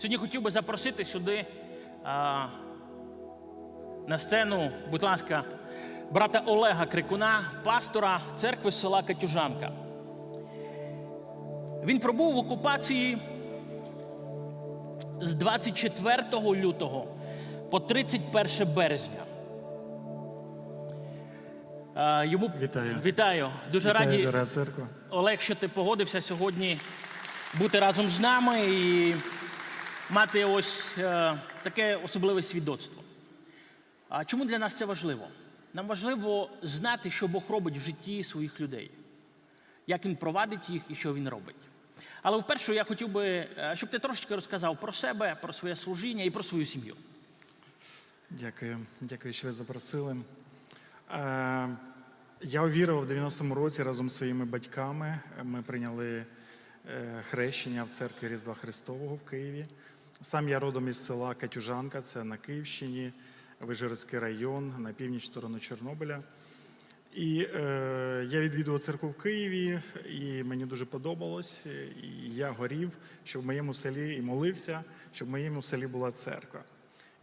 Сьогодні хотів би запросити сюди а, на сцену, будь ласка, брата Олега Крикуна, пастора церкви села Катюжанка. Він пробув в окупації з 24 лютого по 31 березня. А, Йому Вітаю. Вітаю. Дуже Вітаю, раді. Олег, що ти погодився сьогодні бути разом з нами і мати ось е, таке особливе свідоцтво. А чому для нас це важливо? Нам важливо знати, що Бог робить в житті своїх людей, як він провадить їх і що він робить. Але вперше я хотів би, е, щоб ти трошечки розказав про себе, про своє служіння і про свою сім'ю. Дякую, дякую, що ви запросили. Е, Я увірував в 90-му році разом з своїми батьками. Ми прийняли хрещення в церкві Різдва Христового в Києві. Сам я родом із села Катюжанка, це на Київщині, Вижгородський район, на північ сторону Чорнобиля. І е, я відвідував церкву в Києві, і мені дуже подобалось. І я горів, щоб в моєму селі і молився, щоб в моєму селі була церква.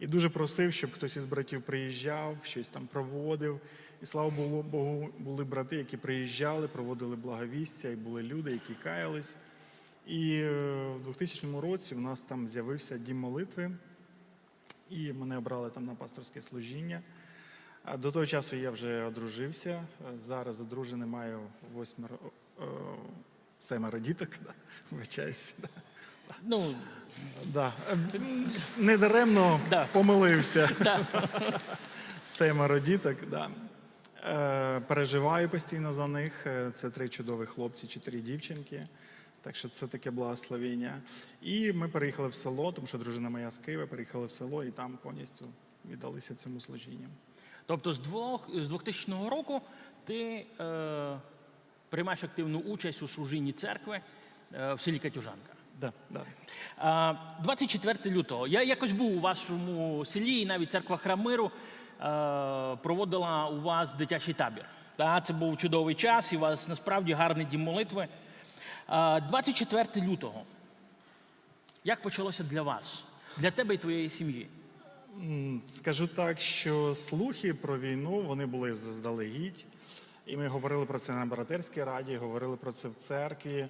І дуже просив, щоб хтось із братів приїжджав, щось там проводив. І слава Богу, були брати, які приїжджали, проводили благовістя, і були люди, які каялись. І е, в 2000 році в нас там з'явився дім молитви, і мене обрали там на пасторське служіння. До того часу я вже одружився. Зараз одружений маю восьмеро, е, семеро діток. Да. Вибачаюсь. Да. Ну, Да. Недаремно Да. помилився. да. Семеро діток, да. Е, переживаю постійно за них. Це три чудові хлопці, чотири дівчинки. Так що це таке благословення. І ми переїхали в село, тому що дружина моя з Києва, переїхали в село і там повністю віддалися цьому служінню. Тобто з, двох, з 2000 року ти е, приймаєш активну участь у служінні церкви е, в селі Катюжанка. Да, да. 24 лютого. Я якось був у вашому селі, і навіть церква Храмиру е, проводила у вас дитячий табір. Та, це був чудовий час, і у вас насправді гарний дім молитви. А, 24 лютого. Як почалося для вас, для тебе і твоєї сім'ї? Скажу так, що слухи про війну вони були заздалегідь. І ми говорили про це на братерській раді, говорили про це в церкві.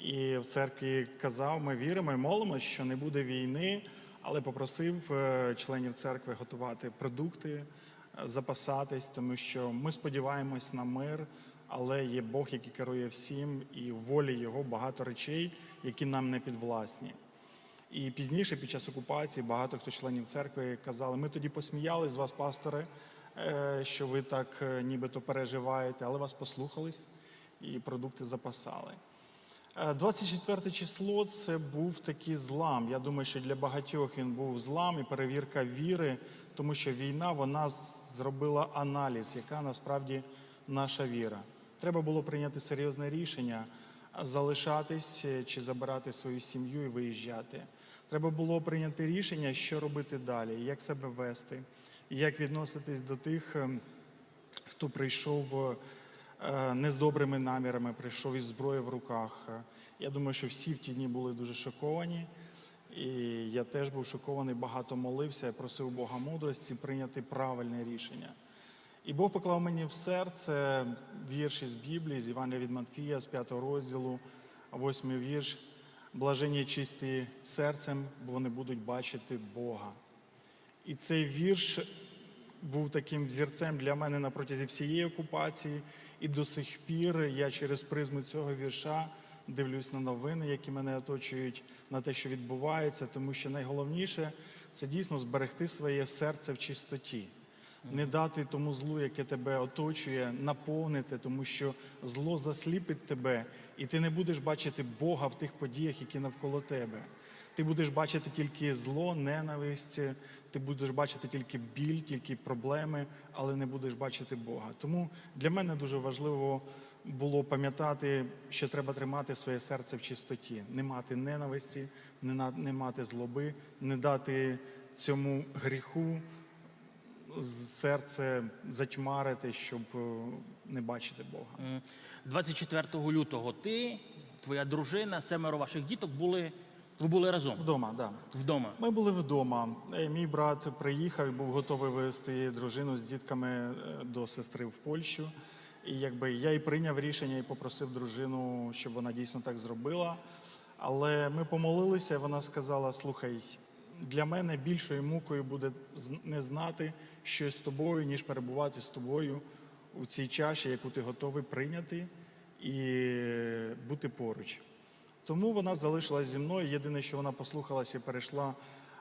І в церкві казав, ми віримо і молимося, що не буде війни, але попросив е, членів церкви готувати продукти, е, запасатись, тому що ми сподіваємось на мир, але є Бог, який керує всім, і в волі його багато речей, які нам не підвласні. І пізніше, під час окупації, багато хто членів церкви казали, ми тоді посміялись з вас, пастори, е, що ви так е, нібито переживаєте, але вас послухались і продукти запасали. Е, 24 число це був такий злам. Я думаю, що для багатьох він був злам і перевірка віри, тому що війна вона зробила аналіз, яка насправді наша віра. Треба було прийняти серйозне рішення залишатись е, чи забирати свою сім'ю і виїжджати. Треба було прийняти рішення, що робити далі, як себе вести, як відноситись до тих, ем, хто прийшов е, не з добрими намірами, прийшов із зброєю в руках. Я думаю, що всі в ті дні були дуже шоковані. І я теж був шокований, багато молився, просив Бога мудрості прийняти правильне рішення. І Бог поклав мені в серце вірш із Біблії, з Івана від Матфія, з 5 розділу, 8 вірш. Блажені чисті серцем, бо вони будуть бачити Бога. І цей вірш був таким взірцем для мене на протязі всієї окупації. І до сих пір я через призму цього вірша дивлюсь на новини, які мене оточують, на те, що відбувається, тому що найголовніше це дійсно зберегти своє серце в чистоті. Не дати тому злу, яке тебе оточує, наповнити, тому що зло засліпить тебе, і ти не будеш бачити Бога в тих подіях, які навколо тебе. Ти будеш бачити тільки зло, ненависть, ти будеш бачити тільки біль, тільки проблеми, але не будеш бачити Бога. Тому для мене дуже важливо було пам'ятати, що треба тримати своє серце в чистоті, не мати ненависті, не, мати злоби, не дати цьому гріху серце затьмарити, щоб е, не бачити Бога. М, 24 лютого ти, твоя дружина, семеро ваших діток були Ви були разом Вдома, так. Да. вдома. Ми були вдома. Е, Мій брат приїхав і був готовий вивезти дружину з дітками е, до сестри в Польщу. І якби я і прийняв рішення і попросив дружину, щоб вона дійсно так зробила. Але ми помолилися, і вона сказала: слухай, для мене більшою мукою буде не знати щось з тобою, ніж перебувати з тобою у цій чаші, яку ти готовий прийняти і бути поруч. Тому вона залишилась зі мною. Єдине, що вона послухалася і перейшла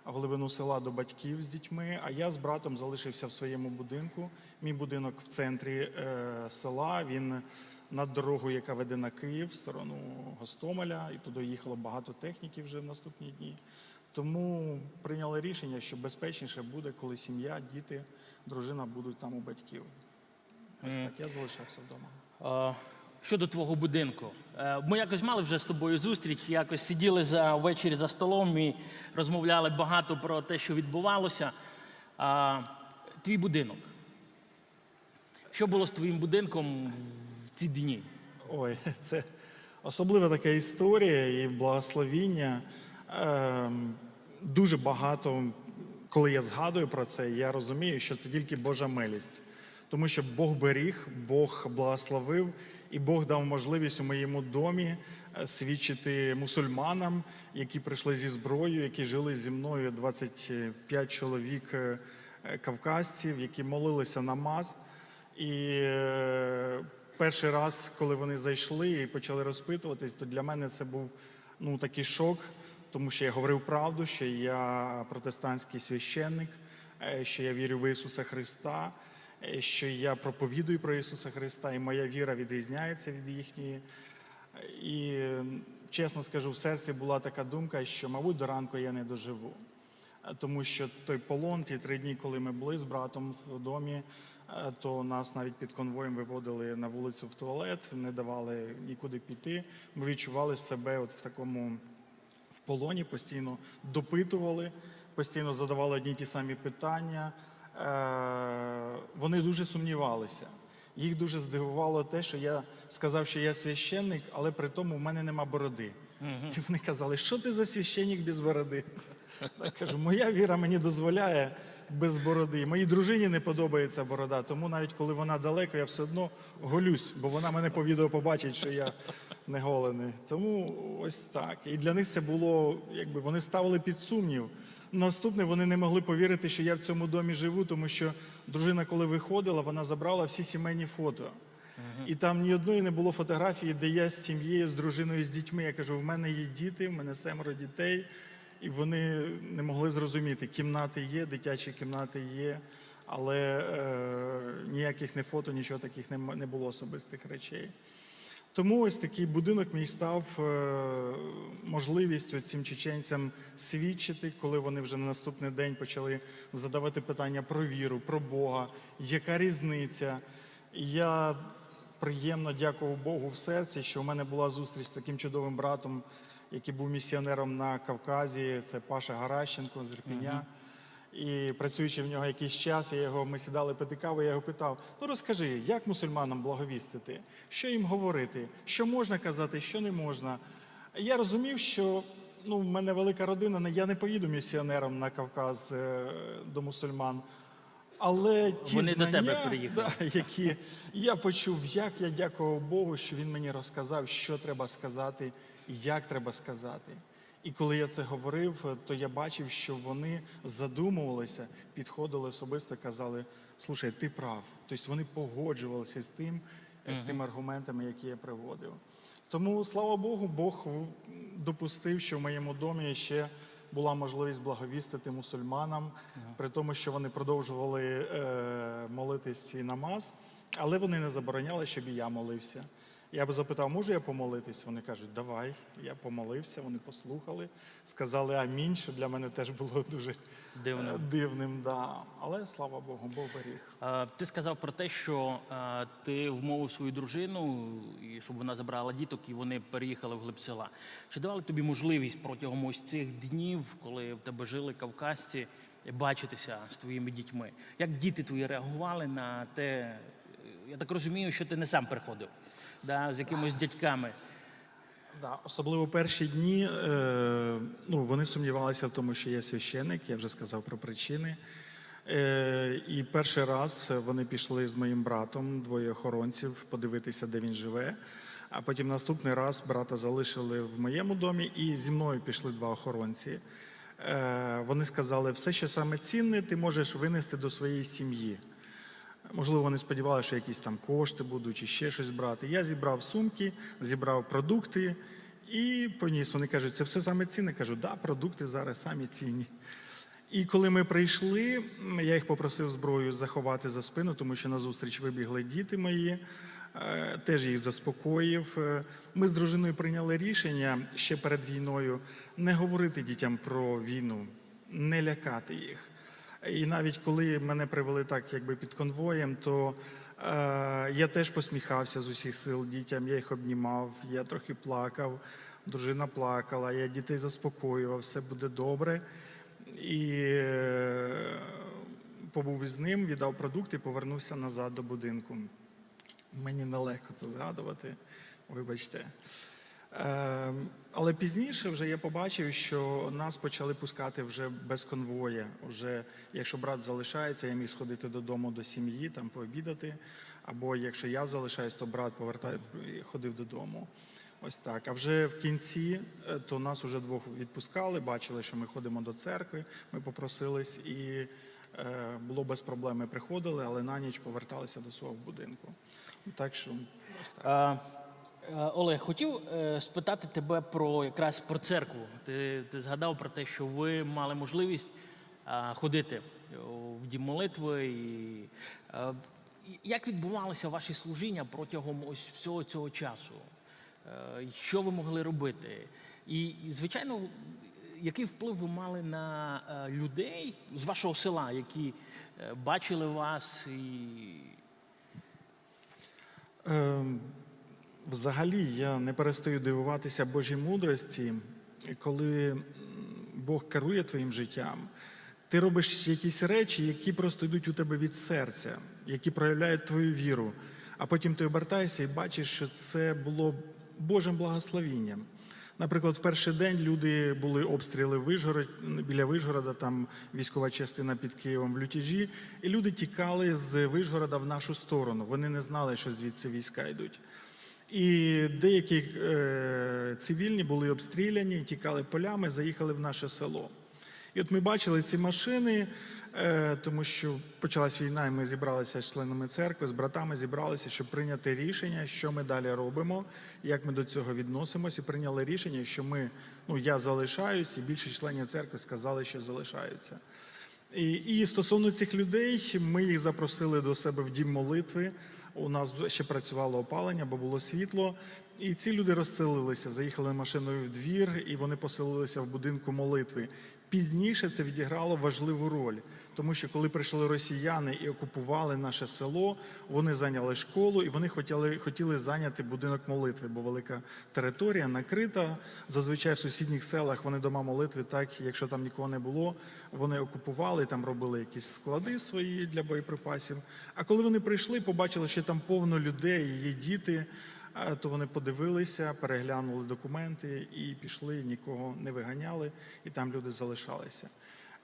в глибину села до батьків з дітьми. А я з братом залишився в своєму будинку. Мій будинок в центрі е, села. Він над дорогою, яка веде на Київ, в сторону Гостомеля, і туди їхало багато техніки вже в наступні дні. Тому прийняли рішення, що безпечніше буде, коли сім'я, діти, дружина будуть там у батьків. Ось так я залишався вдома. Е, Щодо твого будинку, Е, ми якось мали вже з тобою зустріч, якось сиділи за ввечері за столом і розмовляли багато про те, що відбувалося. А, Твій будинок. Що було з твоїм будинком в ці дні? Ой, це особлива така історія і благословіння. Ем, дуже багато, коли я згадую про це, я розумію, що це тільки Божа милість. Тому що Бог беріг, Бог благословив, і Бог дав можливість у моєму домі е, свідчити мусульманам, які прийшли зі зброєю, які жили зі мною 25 чоловік е, кавказців, які молилися намаз. І е, перший раз, коли вони зайшли і почали розпитуватись, то для мене це був ну, такий шок, тому що я говорив правду, що я протестантський священник, е, що я вірю в Ісуса Христа, е, що я проповідую про Ісуса Христа, і моя віра відрізняється від їхньої. І чесно скажу, в серці була така думка, що, мабуть, до ранку я не доживу. Е, Тому що той полон, ті три дні, коли ми були з братом в домі, то нас навіть під конвоєм виводили на вулицю в туалет, не давали нікуди піти. Ми відчували себе от в такому полоні, постійно допитували, постійно задавали одні й ті самі питання. Е, Вони дуже сумнівалися. Їх дуже здивувало те, що я сказав, що я священник, але при тому в мене нема бороди. І вони казали, що ти за священник без бороди? Я кажу, моя віра мені дозволяє без бороди. Моїй дружині не подобається борода, тому навіть коли вона далеко, я все одно голюсь, бо вона мене по відео побачить, що я не голений. Тому ось так. І для них це було, якби вони ставили під сумнів. Наступне вони не могли повірити, що я в цьому домі живу, тому що дружина, коли виходила, вона забрала всі сімейні фото. І там ні одної не було фотографії, де я з сім'єю, з дружиною, з дітьми. Я кажу, в мене є діти, в мене семеро дітей, і вони не могли зрозуміти, кімнати є, дитячі кімнати є, але е, ніяких не фото, нічого таких не, не було особистих речей. Тому ось такий будинок мій став е, можливістю цим чеченцям свідчити, коли вони вже на наступний день почали задавати питання про віру, про Бога, яка різниця. Я приємно дякував Богу в серці, що в мене була зустріч з таким чудовим братом, який був місіонером на Кавказі. Це Паша Гаращенко з Ірпеня. І працюючи в нього якийсь час, я його, ми сідали пити каву, я його питав: ну розкажи, як мусульманам благовістити, що їм говорити, що можна казати, що не можна. Я розумів, що ну, в мене велика родина, я не поїду місіонером на Кавказ е, до мусульман. Але ті Вони до тебе приїхали. Да, які я почув, як я дякував Богу, що він мені розказав, що треба сказати, як треба сказати. І коли я це говорив, то я бачив, що вони задумувалися, підходили особисто, казали: слушай, ти прав. Тобто вони погоджувалися з тим, з тими аргументами, які я приводив. Тому, слава Богу, Бог допустив, що в моєму домі ще була можливість благовістити мусульманам, при тому, що вони продовжували е, молитись і намаз, але вони не забороняли, щоб і я молився. Я би запитав, можу я помолитись? Вони кажуть, давай. Я помолився, вони послухали, сказали амінь, що для мене теж було дуже е, дивним. Да. Але слава Богу, Бог беріг. Е, Ти сказав про те, що е, ти вмовив свою дружину, і щоб вона забрала діток, і вони переїхали в глиб села. Чи давали тобі можливість протягом ось цих днів, коли в тебе жили кавказці, бачитися з твоїми дітьми? Як діти твої реагували на те? Я так розумію, що ти не сам приходив, да, з якимись дядьками. Да, особливо перші дні е, ну, вони сумнівалися в тому, що я священник, я вже сказав про причини. Е, і перший раз вони пішли з моїм братом, двоє охоронців, подивитися, де він живе. А потім наступний раз брата залишили в моєму домі, і зі мною пішли два охоронці. Е, вони сказали, все, що саме цінне, ти можеш винести до своєї сім'ї. Можливо, вони сподівалися, що якісь там кошти будуть чи ще щось брати. Я зібрав сумки, зібрав продукти і поніс. Вони кажуть, це все саме цінне. Кажу, да, продукти зараз самі цінні. І коли ми прийшли, я їх попросив зброю заховати за спину, тому що назустріч вибігли діти мої, е, теж їх заспокоїв. Е, Ми з дружиною прийняли рішення ще перед війною не говорити дітям про війну, не лякати їх. І навіть коли мене привели так, якби під конвоєм, то е, я теж посміхався з усіх сил дітям, я їх обнімав, я трохи плакав, дружина плакала, я дітей заспокоював, все буде добре. І е, побув із ним, віддав продукти, повернувся назад до будинку. Мені нелегко це згадувати, вибачте. Е, але пізніше вже я побачив, що нас почали пускати вже без конвоя. Уже якщо брат залишається, я міг сходити додому до сім'ї, там пообідати. Або якщо я залишаюсь, то брат повертає, ходив додому. Ось так. А вже в кінці е, то нас уже двох відпускали, бачили, що ми ходимо до церкви. Ми попросились і е, було без проблем. Ми приходили, але на ніч поверталися до свого будинку. Так що ось так. Е, Олег, хотів е, спитати тебе про якраз про церкву. Ти, ти згадав про те, що ви мали можливість ходити в дім молитви. І, е, як відбувалося ваші служіння протягом ось всього цього часу? Е, Що ви могли робити? І, звичайно, який вплив ви мали на е, людей з вашого села, які е, бачили вас і Ем, Взагалі я не перестаю дивуватися Божій мудрості, коли Бог керує твоїм життям. Ти робиш якісь речі, які просто йдуть у тебе від серця, які проявляють твою віру. А потім ти обертаєшся і бачиш, що це було Божим благословінням. Наприклад, в перший день люди були обстріли в Вишгород, біля Вишгорода, там військова частина під Києвом в лютежі, і люди тікали з Вишгорода в нашу сторону. Вони не знали, що звідси війська йдуть. І деякі е, цивільні були обстріляні, тікали полями, заїхали в наше село. І от ми бачили ці машини, е, тому що почалась війна, і ми зібралися з членами церкви, з братами зібралися, щоб прийняти рішення, що ми далі робимо, як ми до цього відносимося, і прийняли рішення, що ми, ну я залишаюсь, і більшість членів церкви сказали, що залишаються. І, і стосовно цих людей, ми їх запросили до себе в дім молитви. У нас ще працювало опалення, бо було світло. І ці люди розселилися, заїхали машиною в двір, і вони поселилися в будинку молитви. Пізніше це відіграло важливу роль, тому що коли прийшли росіяни і окупували наше село, вони зайняли школу і вони хотіли, хотіли зайняти будинок молитви, бо велика територія накрита. Зазвичай в сусідніх селах вони дома молитви, так якщо там нікого не було, вони окупували, там робили якісь склади свої для боєприпасів. А коли вони прийшли, побачили, що там повно людей, є діти. То вони подивилися, переглянули документи і пішли, нікого не виганяли, і там люди залишалися.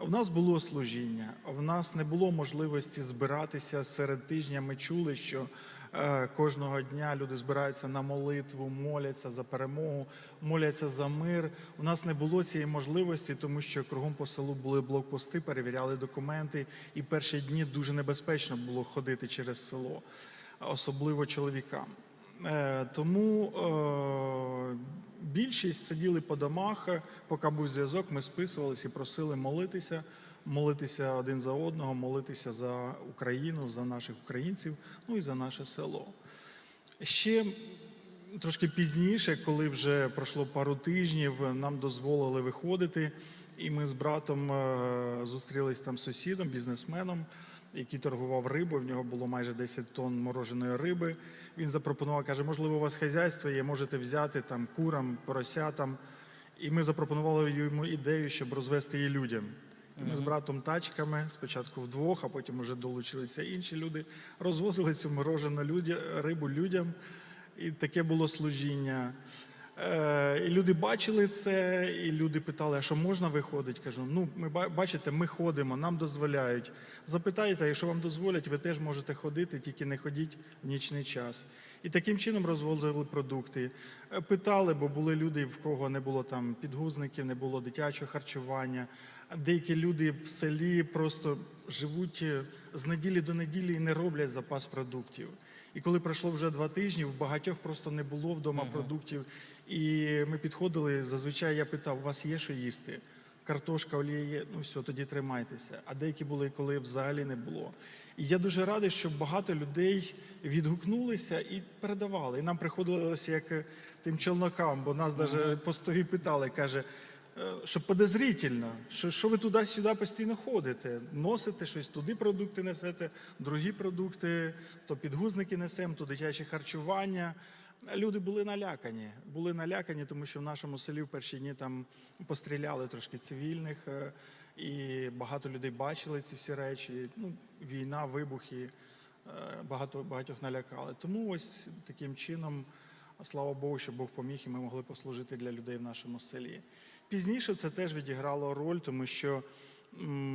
В нас було служіння, в нас не було можливості збиратися серед тижня. Ми чули, що е, кожного дня люди збираються на молитву, моляться за перемогу, моляться за мир. У нас не було цієї можливості, тому що кругом по селу були блокпости, перевіряли документи, і перші дні дуже небезпечно було ходити через село, особливо чоловікам. Е, Тому е, більшість сиділи по домах, поки був зв'язок, ми списувалися і просили молитися, молитися один за одного, молитися за Україну, за наших українців, ну і за наше село. Ще трошки пізніше, коли вже пройшло пару тижнів, нам дозволили виходити, і ми з братом е, зустрілись там з сусідом, бізнесменом, який торгував рибою. В нього було майже 10 тонн мороженої риби. Він запропонував, каже, можливо, у вас хазяйство є, можете взяти там курам, поросятам. І ми запропонували йому ідею, щоб розвести її людям. І ми з братом тачками, спочатку вдвох, а потім вже долучилися інші люди, розвозили цю морожену рибу людям. І таке було служіння. Е, І люди бачили це, і люди питали, а що можна виходити? Кажу, ну ми бачите, ми ходимо, нам дозволяють. Запитайте, якщо вам дозволять, ви теж можете ходити, тільки не ходіть в нічний час. І таким чином розвозили продукти. Е, Питали, бо були люди, в кого не було там підгузників, не було дитячого харчування. Деякі люди в селі просто живуть е, з неділі до неділі і не роблять запас продуктів. І коли пройшло вже два тижні, в багатьох просто не було вдома продуктів. І ми підходили. Зазвичай я питав: у вас є що їсти? Картошка, олія є, ну все, тоді тримайтеся. А деякі були, коли взагалі не було. І я дуже радий, що багато людей відгукнулися і передавали. І нам приходилося як е, тим челнокам, бо нас навіть постові питали, каже, е, що подозрительно, що, що ви туди-сюди постійно ходите, носите щось, туди продукти несете, другі продукти, то підгузники несемо, то дитяче харчування. Люди були налякані. Були налякані, тому що в нашому селі в перші дні там постріляли трошки цивільних, е, і багато людей бачили ці всі речі. Ну, війна, вибухи, е, багато багатьох налякали. Тому ось таким чином, слава Богу, що Бог поміг, і ми могли послужити для людей в нашому селі. Пізніше це теж відіграло роль, тому що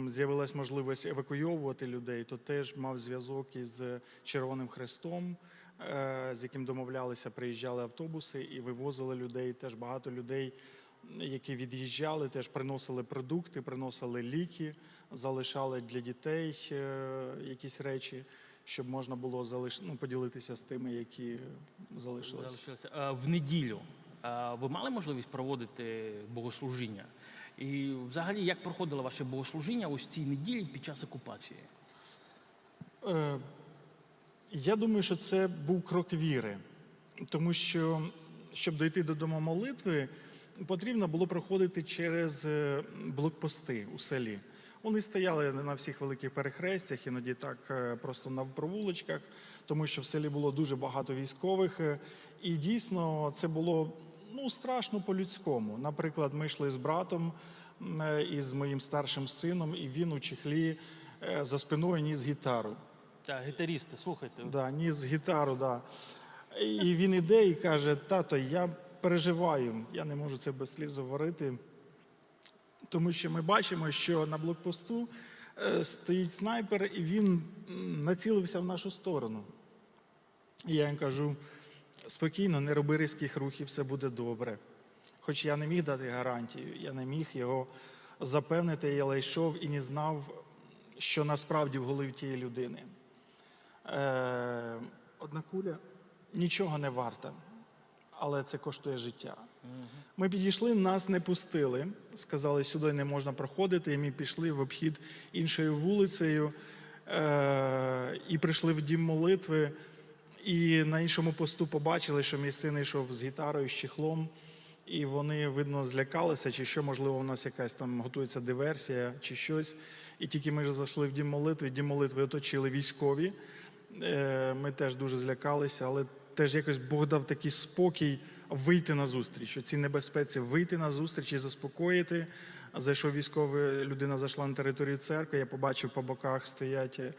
з'явилась можливість евакуйовувати людей, то теж мав зв'язок із Червоним Хрестом, з яким домовлялися, приїжджали автобуси і вивозили людей. Теж багато людей, які від'їжджали, теж приносили продукти, приносили ліки, залишали для дітей е, якісь речі, щоб можна було залиш... ну, поділитися з тими, які залишилися. Залишилося. Е, В неділю е, ви мали можливість проводити богослужіння? І взагалі, як проходило ваше богослужіння ось цій неділі під час окупації? Я думаю, що це був крок віри, тому що, щоб дойти до дому молитви, потрібно було проходити через е, блокпости у селі. Вони стояли на всіх великих перехрестях, іноді так е, просто на провулочках, тому що в селі було дуже багато військових. е, І дійсно це було ну, страшно по-людському. Наприклад, ми йшли з братом і з моїм старшим сином, і він у чехлі за спиною ніс гітару. Так, гітарісти, слухайте. Да, ніс гітару, да. І він іде і каже: тато, я переживаю, я не можу це без сліз говорити. Тому що ми бачимо, що на блокпосту е, стоїть снайпер, і він націлився в нашу сторону. І я їм кажу: спокійно, не роби різких рухів, все буде добре. Хоч я не міг дати гарантію, я не міг його запевнити, але йшов і не знав, що насправді в голові тієї людини. Е, одна куля нічого не варта, але це коштує життя. Ми підійшли, нас не пустили. Сказали, сюди не можна проходити. І ми пішли в обхід іншою вулицею е, і прийшли в дім молитви. І на іншому посту побачили, що мій син йшов з гітарою, з чехлом. І вони, видно, злякалися, чи що, можливо, у нас якась там готується диверсія, чи щось. І тільки ми ж зайшли в дім молитви, дім молитви оточили військові. Е, Ми теж дуже злякалися, але теж якось Бог дав такий спокій вийти на зустріч. У цій небезпеці вийти на зустріч і заспокоїти. Зайшов військовий, людина зайшла на територію церкви. Я побачив по боках стоять е,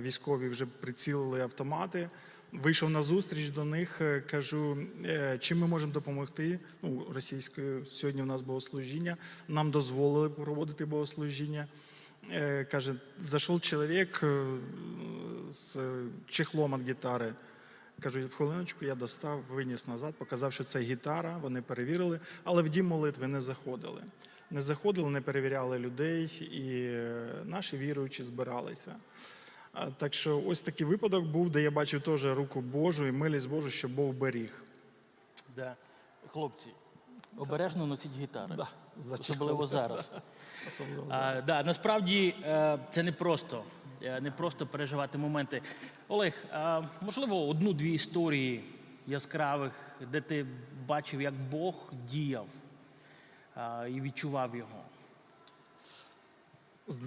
військові, вже прицілили автомати. Вийшов на зустріч до них, е, кажу, чим ми можемо допомогти. Ну, російською сьогодні у нас богослужіння. Нам дозволили проводити богослужіння. Е, Каже, зайшов чоловік з чехлом від гітари. Кажу, в хвилиночку я достав, виніс назад, показав, що це гітара. Вони перевірили, але в дім молитви не заходили. Не заходили, не перевіряли людей, і е, наші віруючі збиралися. Так що ось такий випадок був, де я бачив теж руку Божу і милість Божу, що Бог беріг. Да. Хлопці, обережно носіть гітари. Да, Особливо зараз. Особливо А, да, насправді е, це не просто, е, не просто переживати моменти. Олег, а, можливо, одну-дві історії яскравих, де ти бачив, як Бог діяв а, і відчував його.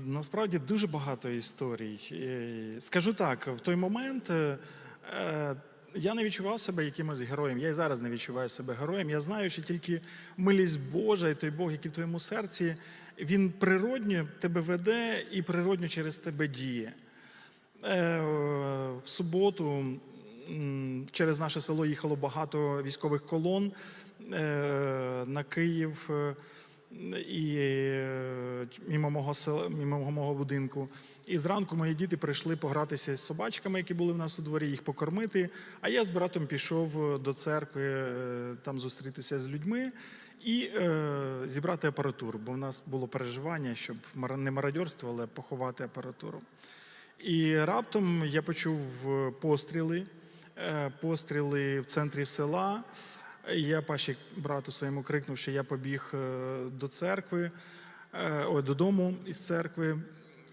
Насправді дуже багато історій. Скажу так, в той момент е, я не відчував себе якимось героєм. Я і зараз не відчуваю себе героєм. Я знаю, що тільки милість Божа і той Бог, який в твоєму серці, він природньо тебе веде і природньо через тебе діє. Е, В суботу через наше село їхало багато військових колон. е, на Київ е, і мимо мого села, мимо мого будинку. І зранку мої діти прийшли погратися з собачками, які були в нас у дворі, їх покормити. А я з братом пішов до церкви е, там зустрітися з людьми і е, зібрати апаратуру, бо в нас було переживання, щоб не мародьорство, але поховати апаратуру. І раптом я почув е, постріли, е, постріли в центрі села. Я паші брату своєму крикнув, що я побіг е, до церкви, е, ой, додому із церкви.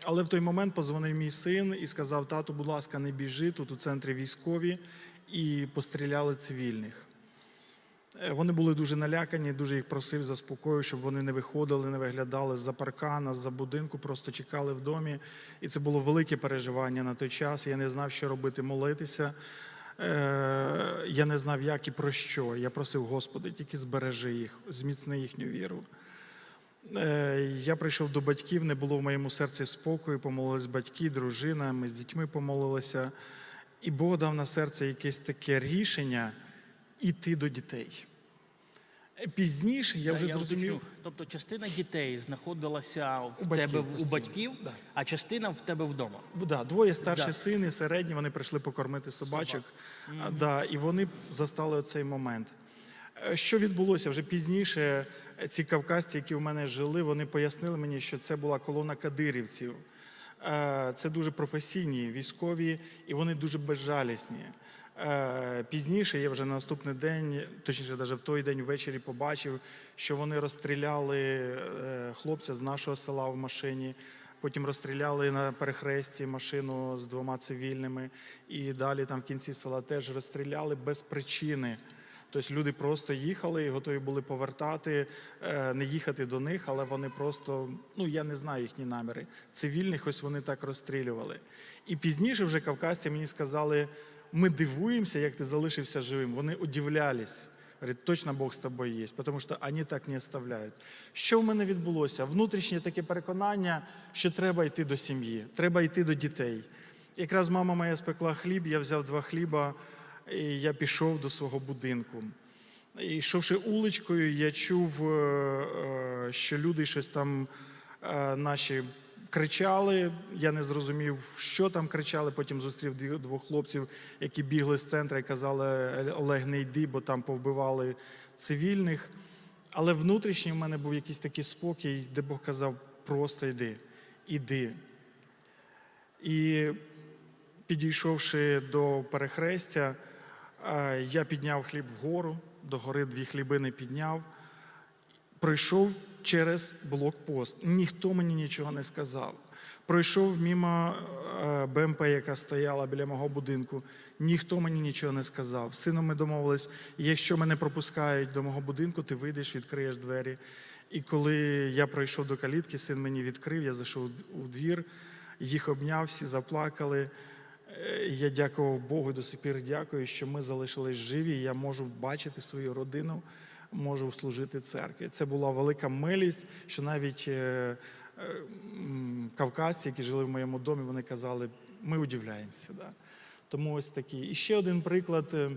Але в той момент позвонив мій син і сказав: тату, будь ласка, не біжи, тут у центрі військові, і постріляли цивільних. Е, Вони були дуже налякані, дуже їх просив, заспокоїв, щоб вони не виходили, не виглядали з-за паркана, з-за будинку, просто чекали в домі. І це було велике переживання на той час. Я не знав, що робити, молитися. Е, Я не знав, як і про що. Я просив, Господи, тільки збережи їх, зміцни їхню віру. Е, Я прийшов до батьків, не було в моєму серці спокою, помолились батьки, дружина, ми з дітьми помолилися. І Бог дав на серце якесь таке рішення іти до дітей. Пізніше я вже зрозумів. уточню. Тобто частина дітей знаходилася в У батьків тебе в- у батьків, да. а частина в тебе вдома. Да, двоє старші Да. сини, середні, вони прийшли покормити собачок. А, Да, і вони застали цей момент. Е, Що відбулося вже пізніше? Ці кавказці, які в мене жили, вони пояснили мені, що це була колона кадирівців. Е, Це дуже професійні військові, і вони дуже безжалісні. Е, Пізніше я вже на наступний день, точніше, навіть в той день ввечері побачив, що вони розстріляли е, хлопця з нашого села в машині. Потім розстріляли на перехресті машину з двома цивільними, і далі там в кінці села теж розстріляли без причини. Тобто люди просто їхали і готові були повертати, е, не їхати до них, але вони просто, ну я не знаю їхні наміри. Цивільних ось вони так розстрілювали. І пізніше вже кавказці мені сказали: ми дивуємося, як ти залишився живим. Вони удивлялись. Говорить, точно Бог з тобою є, тому що вони так не оставляють. Що в мене відбулося? Внутрішнє таке переконання, що треба йти до сім'ї, треба йти до дітей. Якраз мама моя спекла хліб, я взяв два хліба, і я пішов до свого будинку. І йшовши уличкою, я чув, е, е, що люди щось там е, наші кричали. Я не зрозумів, що там кричали. Потім зустрів двох хлопців, які бігли з центру і казали: Олег, не йди, бо там повбивали цивільних. Але внутрішній в мене був якийсь такий спокій, де Бог казав: просто йди, іди. І підійшовши до перехрестя, я підняв хліб вгору, до гори дві хлібини підняв, пройшов через блокпост. Ніхто мені нічого не сказав. Пройшов мимо е, БМП, яка стояла біля мого будинку. Ніхто мені нічого не сказав. Сином ми домовились, якщо мене пропускають до мого будинку, ти вийдеш, відкриєш двері. І коли я пройшов до калітки, син мені відкрив, я зайшов у двір, їх обняв, всі заплакали. Я дякував Богу і до сих пір дякую, що ми залишились живі. Я можу бачити свою родину, можу служити церкві. Це була велика милість, що навіть е, е, кавказці, які жили в моєму домі, вони казали, ми удивляємося. Да? Тому ось такий. І ще один приклад, е,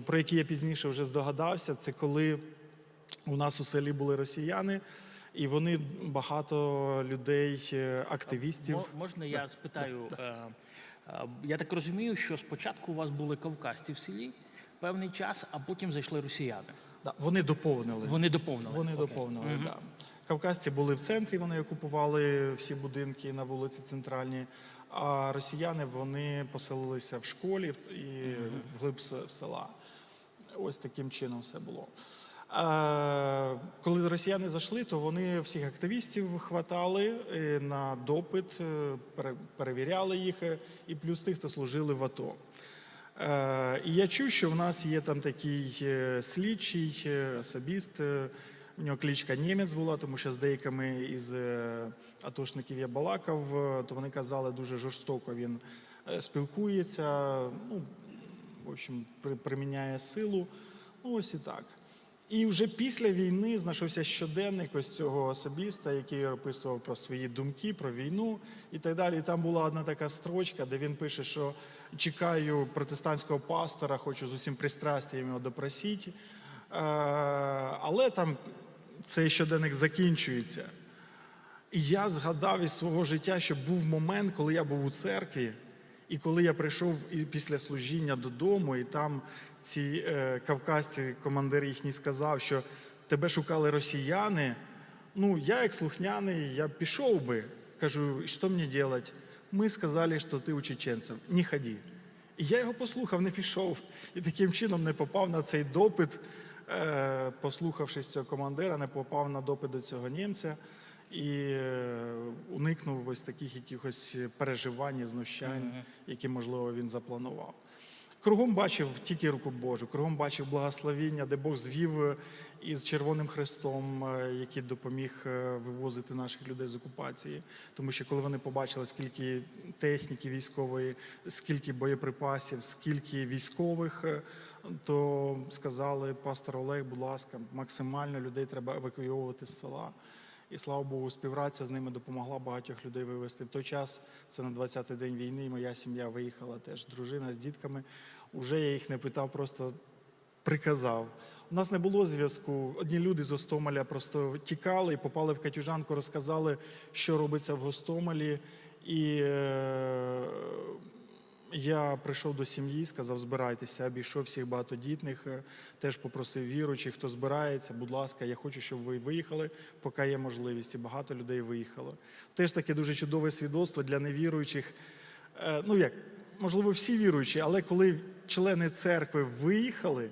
про який я пізніше вже здогадався, це коли у нас у селі були росіяни, і вони багато людей, е, активістів. Можна я спитаю? е, е, Я так розумію, що спочатку у вас були кавказці в селі певний час, а потім зайшли росіяни. Да, вони доповнили. Вони доповнили. Вони Окей. доповнили. Да. Кавказці були в центрі, вони окупували всі будинки на вулиці Центральній. А росіяни вони поселилися в школі і вглиб с- села. Ось таким чином все було. Коли росіяни зайшли, то вони всіх активістів хватали е, на допит, е, перевіряли їх, е, і плюс тих, хто служили в АТО. І я чув, що в нас є там такий слідчий, особіст. У нього кличка Німець була, тому що з деякими із атошників я балакав, то вони казали, дуже жорстоко він спілкується, ну, в общем, приміняє силу. Ну, ось і так. І вже після війни знайшовся щоденник ось цього особіста, який описував про свої думки, про війну і так далі. І там була одна така строчка, де він пише, що чекаю протестантського пастора, хочу з усім пристрастям його допросити. але там цей щоденник закінчується. І я згадав із свого життя, що був момент, коли я був у церкві, і коли я прийшов після служіння додому, і там ці е, кавказці, командир їхній сказав, що тебе шукали росіяни. Ну, я, як слухняний, я пішов би. Кажу, що мені робити? Ми сказали, що ти у чеченців. Не ходи. І я його послухав, не пішов. І таким чином не попав на цей допит, е, послухавшись цього командира, не попав на допит до цього німця і е, уникнув ось таких якихось переживань, знущань, які, можливо, він запланував. Кругом бачив тільки руку Божу, кругом бачив благословіння, де Бог звів е, із Червоним Хрестом, е, який допоміг е, вивозити наших людей з окупації. Тому що коли вони побачили, скільки техніки військової, скільки боєприпасів, скільки військових, то сказали, пастор Олег, будь ласка, максимально людей треба евакуйовувати з села. І слава Богу, співпраця з ними допомогла багатьох людей вивезти. В той час це на 20-й день війни. Моя сім'я виїхала теж. Дружина з дітками. Уже я їх не питав, просто приказав. У нас не було зв'язку. Одні люди з Гостомеля просто тікали і попали в Катюжанку, розказали, що робиться в Гостомелі. І е, я прийшов до сім'ї, сказав, збирайтеся, обійшов всіх багатодітних, е, теж попросив віруючих, хто збирається, будь ласка, я хочу, щоб ви виїхали, поки є можливість. І багато людей виїхало. Теж таке дуже чудове свідоцтво для невіруючих. Е, Ну як, можливо, всі віруючі, але коли члени церкви виїхали,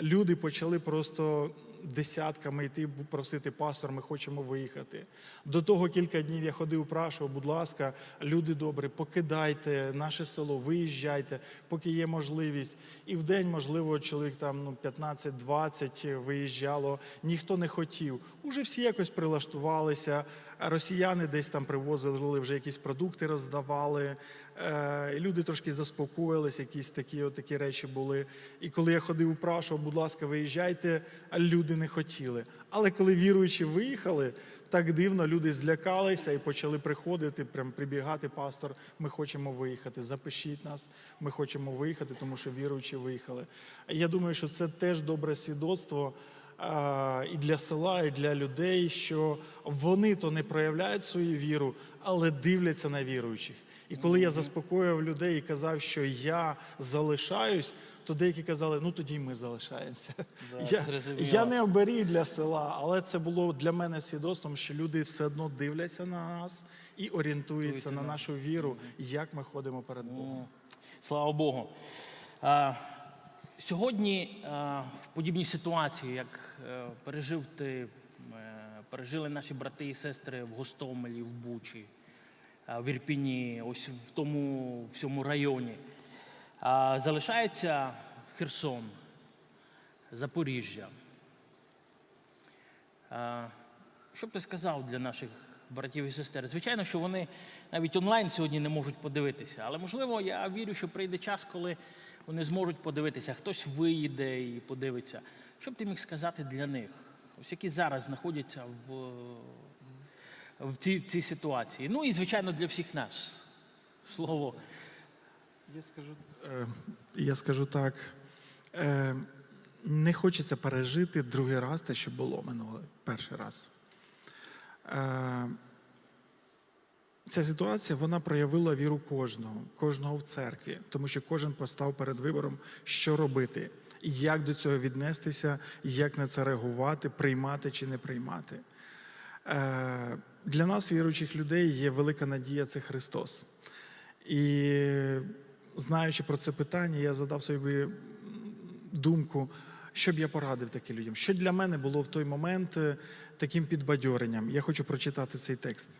люди почали просто десятками йти просити пастор, ми хочемо виїхати. До того кілька днів я ходив, прашував, будь ласка, люди добрі, покидайте наше село, виїжджайте, поки є можливість. І в день, можливо, чоловік там ну, 15-20 виїжджало, ніхто не хотів. Уже всі якось прилаштувалися. Росіяни десь там привозили вже якісь продукти, роздавали. Е, люди трошки заспокоїлись, якісь такі, от такі речі були. І коли я ходив, упрашував, будь ласка, виїжджайте, а люди не хотіли. Але коли віруючі виїхали, так дивно люди злякалися і почали приходити, прям прибігати, пастор, ми хочемо виїхати, запишіть нас, ми хочемо виїхати, тому що віруючі виїхали. Я думаю, що це теж добре свідоцтво а, і для села, і для людей, що вони то не проявляють свою віру, але дивляться на віруючих. І коли я заспокоював людей і казав, що я залишаюсь, то деякі казали, ну тоді ми залишаємося. Да, я, зрозуміло. я не оберіг для села, але це було для мене свідоцтвом, що люди все одно дивляться на нас і орієнтуються на нашу віру, як ми ходимо перед Богом. Слава Богу. А, сьогодні а, в подібній ситуації, як е, пережив ти, е, пережили наші брати і сестри в Гостомелі, в Бучі, в Ірпіні, ось в тому всьому районі, залишається Херсон, Запоріжжя. Що б ти сказав для наших братів і сестер? Звичайно, що вони навіть онлайн сьогодні не можуть подивитися, але можливо, я вірю, що прийде час, коли вони зможуть подивитися, хтось виїде і подивиться. Що б ти міг сказати для них, ось які зараз знаходяться в, в, цій, в цій ситуації? Ну і звичайно для всіх нас. Слово. Я скажу, е, я скажу так. Е, не хочеться пережити другий раз те, що було минулий перший раз. Е, ця ситуація вона проявила віру кожного, кожного в церкві, тому що кожен постав перед вибором, що робити, як до цього віднестися, як на це реагувати, приймати чи не приймати. Е, Для нас, віруючих людей, є велика надія це Христос. І знаючи про це питання, я задав собі думку, що б я порадив таким людям. Що для мене було в той момент е, таким підбадьоренням? Я хочу прочитати цей текст.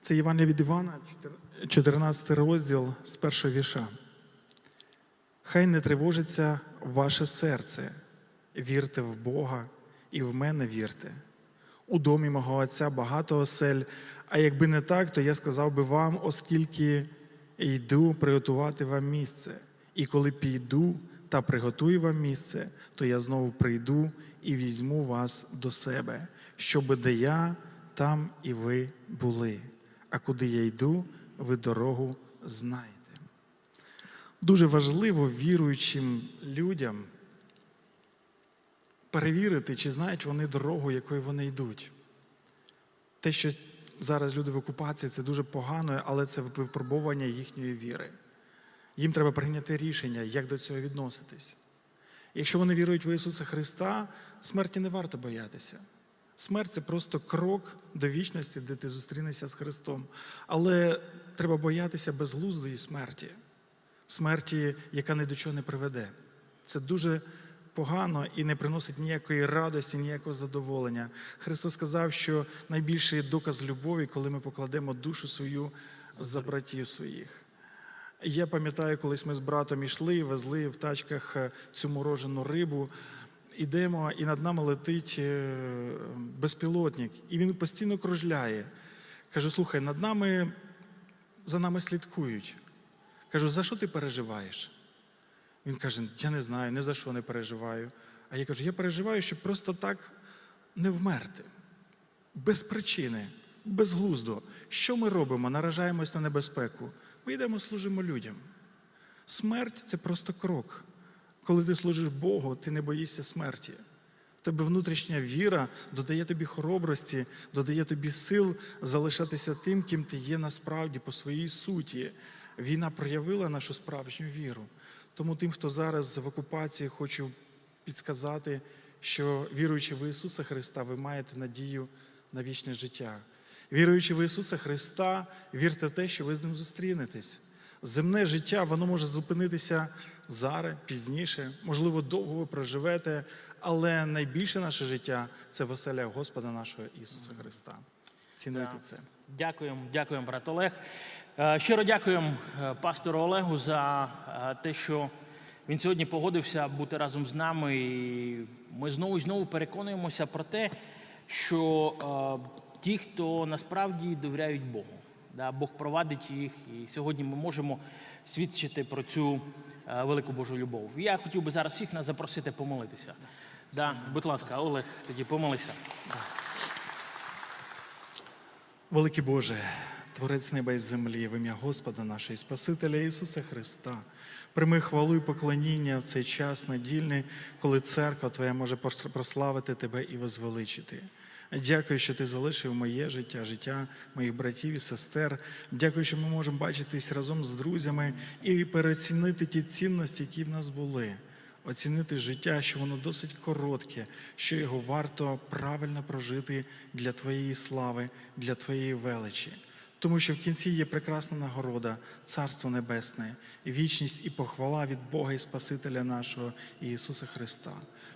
Це Євангелія від Івана, 14 розділ з першого віша. Хай не тривожиться ваше серце, вірте в Бога і в мене вірте. У домі мого Отця багато осель, а якби не так, то я сказав би вам, оскільки йду приготувати вам місце. І коли піду та приготую вам місце, то я знову прийду і візьму вас до себе, щоби де я, там і ви були. А куди я йду, ви дорогу знаєте. Дуже важливо віруючим людям перевірити, чи знають вони дорогу, якою вони йдуть. Те, що зараз люди в окупації, це дуже погано, але це випробування їхньої віри. Їм треба прийняти рішення, як до цього відноситись. Якщо вони вірують в Ісуса Христа, смерті не варто боятися. Смерть це просто крок до вічності, де ти зустрінешся з Христом. Але треба боятися безглуздої смерті, смерті, яка ні до чого не приведе. Це дуже погано і не приносить ніякої радості, ніякого задоволення. Христос сказав, що найбільший доказ любові, коли ми покладемо душу свою за братів своїх. Я пам'ятаю, колись ми з братом йшли, везли в тачках е, цю морожену рибу. Ідемо, і над нами летить е, безпілотник, і він постійно кружляє. Кажу: слухай, над нами за нами слідкують. Кажу, за що ти переживаєш? Він каже: Я не знаю, ні за що не переживаю. А я кажу, я переживаю, щоб просто так не вмерти. Без причини, безглуздо. Що ми робимо? Наражаємось на небезпеку. Ми йдемо, служимо людям. Смерть це просто крок. Коли ти служиш Богу, ти не боїшся смерті. В тебе внутрішня віра додає тобі хоробрості, додає тобі сил залишатися тим, ким ти є насправді по своїй суті. Війна проявила нашу справжню віру. Тому тим, хто зараз в окупації, хочу підсказати, що віруючи в Ісуса Христа, ви маєте надію на вічне життя. Віруючи в Ісуса Христа, вірте в те, що ви з ним зустрінетесь. Земне життя, воно може зупинитися зараз, пізніше, можливо, довго ви проживете, але найбільше наше життя це веселя Господа нашого Ісуса Христа. Цінуйте це. Дякуємо, дякуємо, брат Олег. Е, Щиро дякуємо е, пастору Олегу за е, те, що він сьогодні погодився бути разом з нами. І ми знову і знову переконуємося про те, що ті, хто насправді довіряють Богу, Бог провадить їх, і сьогодні ми можемо свідчити про цю велику Божу любов. Я хотів би зараз всіх нас запросити помолитися. Да, будь ласка, Олег, тоді помолися. Великий Боже, Творець неба і землі, в ім'я Господа нашого і Спасителя Ісуса Христа. Прийми хвалу і поклоніння в цей час недільний, коли церква Твоя може прос- прославити Тебе і возвеличити. Дякую, що ти залишив моє життя, життя моїх братів і сестер. Дякую, що ми можемо бачитись разом з друзями і переоцінити ті цінності, які в нас були. Оцінити життя, що воно досить коротке, що його варто правильно прожити для Твоєї слави, для Твоєї величі. Тому що в кінці є прекрасна нагорода, Царство Небесне, вічність і похвала від Бога і Спасителя нашого Ісуса Христа.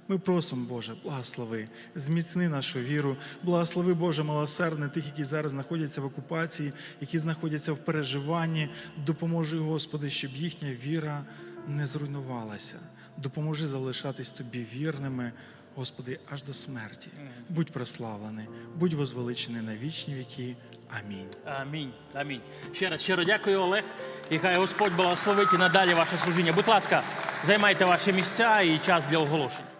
Ми просимо, Боже, благослови, зміцни нашу віру, благослови, Боже, милосердне тих, які зараз знаходяться в окупації, які знаходяться в переживанні. Допоможи, Господи, щоб їхня віра не зруйнувалася. Допоможи залишатись тобі вірними, Господи, аж до смерті. Будь прославлений, будь возвеличений на вічні віки. Амінь. Амінь. Амінь. Ще раз щиро дякую, Олег. І хай Господь благословить і надалі ваше служіння. Будь ласка, займайте ваші місця і час для оголошень.